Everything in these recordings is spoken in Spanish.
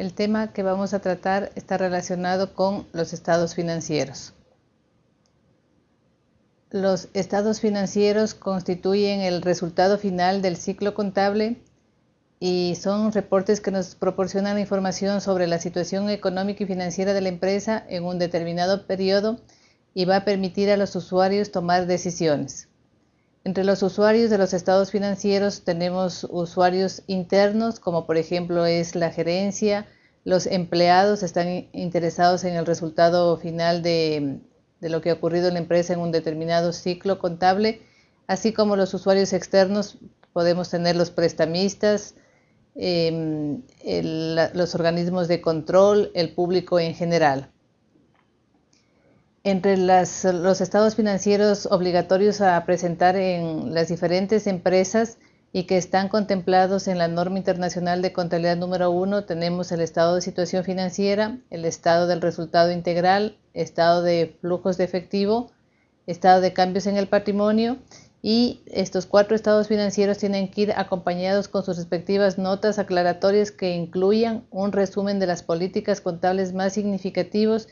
El tema que vamos a tratar está relacionado con los estados financieros. Los estados financieros constituyen el resultado final del ciclo contable y son reportes que nos proporcionan información sobre la situación económica y financiera de la empresa en un determinado periodo y va a permitir a los usuarios tomar decisiones. Entre los usuarios de los estados financieros tenemos usuarios internos, como por ejemplo es la gerencia, los empleados están interesados en el resultado final de, lo que ha ocurrido en la empresa en un determinado ciclo contable, así como los usuarios externos, podemos tener los prestamistas, em, los organismos de control, el público en general entre los estados financieros obligatorios a presentar en las diferentes empresas y que están contemplados en la norma internacional de contabilidad número uno, tenemos el estado de situación financiera, el estado del resultado integral, estado de flujos de efectivo, estado de cambios en el patrimonio y estos cuatro estados financieros tienen que ir acompañados con sus respectivas notas aclaratorias que incluyan un resumen de las políticas contables más significativos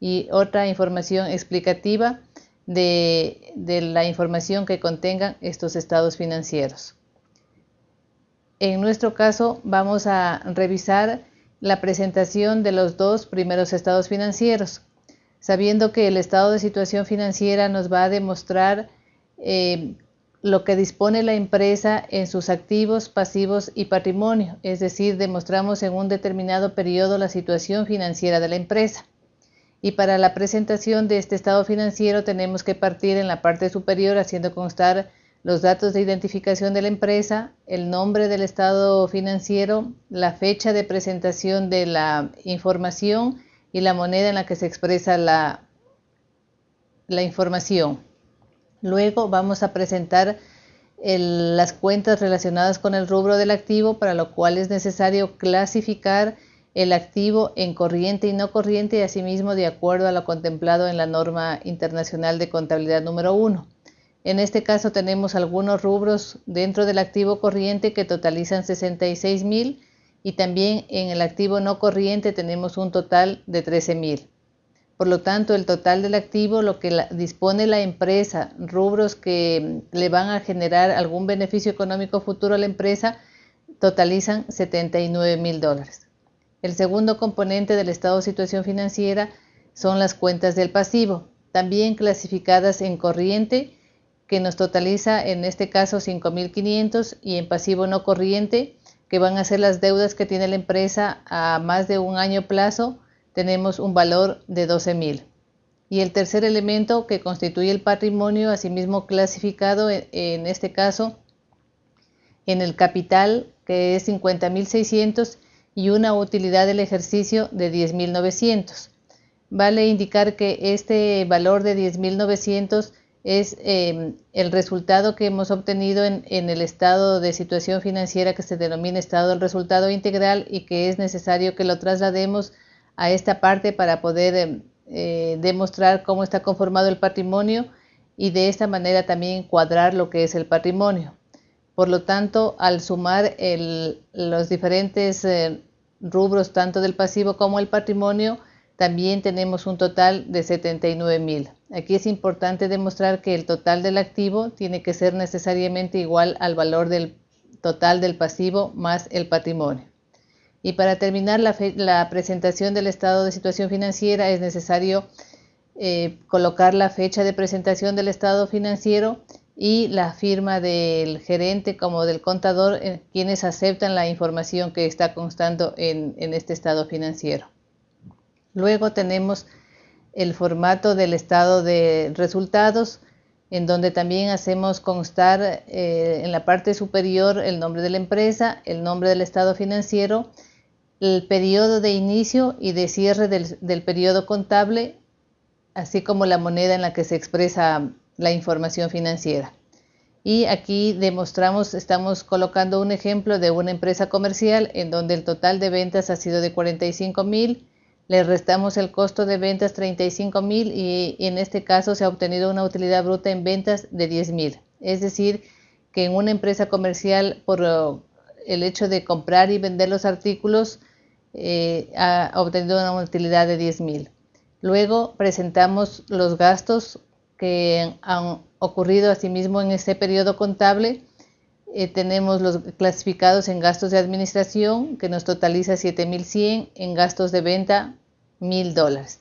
y otra información explicativa de, la información que contengan estos estados financieros. En nuestro caso vamos a revisar la presentación de los dos primeros estados financieros, sabiendo que el estado de situación financiera nos va a demostrar eh, lo que dispone la empresa en sus activos, pasivos y patrimonio, es decir, demostramos en un determinado periodo la situación financiera de la empresa. Y para la presentación de este estado financiero tenemos que partir en la parte superior haciendo constar los datos de identificación de la empresa, el nombre del estado financiero, la fecha de presentación de la información y la moneda en la que se expresa la, información. Luego vamos a presentar las cuentas relacionadas con el rubro del activo, para lo cual es necesario clasificar el activo en corriente y no corriente y asimismo de acuerdo a lo contemplado en la norma internacional de contabilidad número 1. En este caso tenemos algunos rubros dentro del activo corriente que totalizan 66 mil y también en el activo no corriente tenemos un total de 13 mil. Por lo tanto, el total del activo, lo que dispone la empresa, rubros que le van a generar algún beneficio económico futuro a la empresa, totalizan 79 mil dólares. El segundo componente del estado de situación financiera son las cuentas del pasivo, también clasificadas en corriente, que nos totaliza en este caso 5.500 y en pasivo no corriente, que van a ser las deudas que tiene la empresa a más de un año plazo, tenemos un valor de 12.000. Y el tercer elemento que constituye el patrimonio, asimismo clasificado en este caso en el capital, que es 50.600 y una utilidad del ejercicio de 10.900. Vale indicar que este valor de 10.900 es em, el resultado que hemos obtenido en, el estado de situación financiera que se denomina estado del resultado integral y que es necesario que lo traslademos a esta parte para poder em, eh, demostrar cómo está conformado el patrimonio y de esta manera también cuadrar lo que es el patrimonio. Por lo tanto, al sumar los diferentes eh, rubros tanto del pasivo como el patrimonio, también tenemos un total de 79 mil. Aquí es importante demostrar que el total del activo tiene que ser necesariamente igual al valor del total del pasivo más el patrimonio. Y para terminar la, presentación del estado de situación financiera es necesario eh, colocar la fecha de presentación del estado financiero y la firma del gerente como del contador, eh, quienes aceptan la información que está constando en, este estado financiero. Luego tenemos el formato del estado de resultados, en donde también hacemos constar eh, en la parte superior el nombre de la empresa, el nombre del estado financiero, el periodo de inicio y de cierre del, del periodo contable, así como la moneda en la que se expresa la información financiera. Y aquí demostramos, estamos colocando un ejemplo de una empresa comercial en donde el total de ventas ha sido de 45 mil, le restamos el costo de ventas 35 mil y, en este caso se ha obtenido una utilidad bruta en ventas de 10 mil. Es decir, que en una empresa comercial por el hecho de comprar y vender los artículos eh, ha obtenido una utilidad de 10.000. Luego presentamos los gastos que han ocurrido asimismo en este periodo contable. Eh, tenemos los clasificados en gastos de administración, que nos totaliza 7.100, en gastos de venta, 1.000 dólares.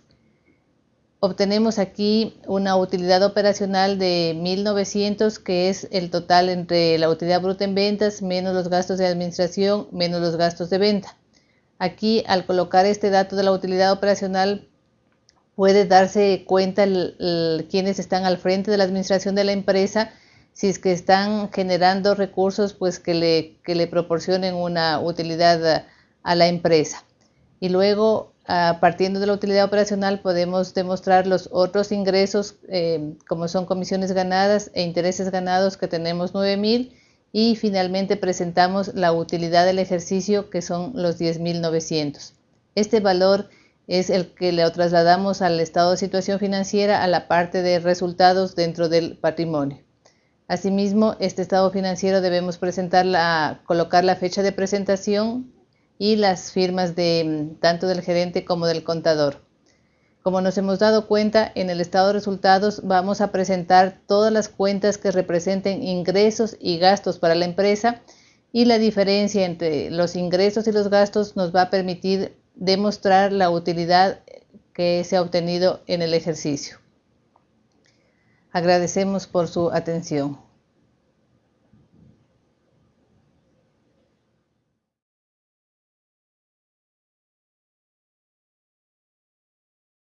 Obtenemos aquí una utilidad operacional de 1.900, que es el total entre la utilidad bruta en ventas menos los gastos de administración menos los gastos de venta. Aquí, al colocar este dato de la utilidad operacional, puede darse cuenta quienes están al frente de la administración de la empresa, si es que están generando recursos, pues que le, le proporcionen una utilidad a, la empresa. Y luego, partiendo de la utilidad operacional, podemos demostrar los otros ingresos, eh, como son comisiones ganadas e intereses ganados, que tenemos 9.000, y finalmente presentamos la utilidad del ejercicio, que son los 10.900. Este valor es el que le trasladamos al estado de situación financiera a la parte de resultados dentro del patrimonio. Asimismo, este estado financiero debemos presentar colocar la fecha de presentación y las firmas de tanto del gerente como del contador. Como nos hemos dado cuenta, en el estado de resultados vamos a presentar todas las cuentas que representen ingresos y gastos para la empresa y la diferencia entre los ingresos y los gastos nos va a permitir demostrar la utilidad que se ha obtenido en el ejercicio. Agradecemos por su atención.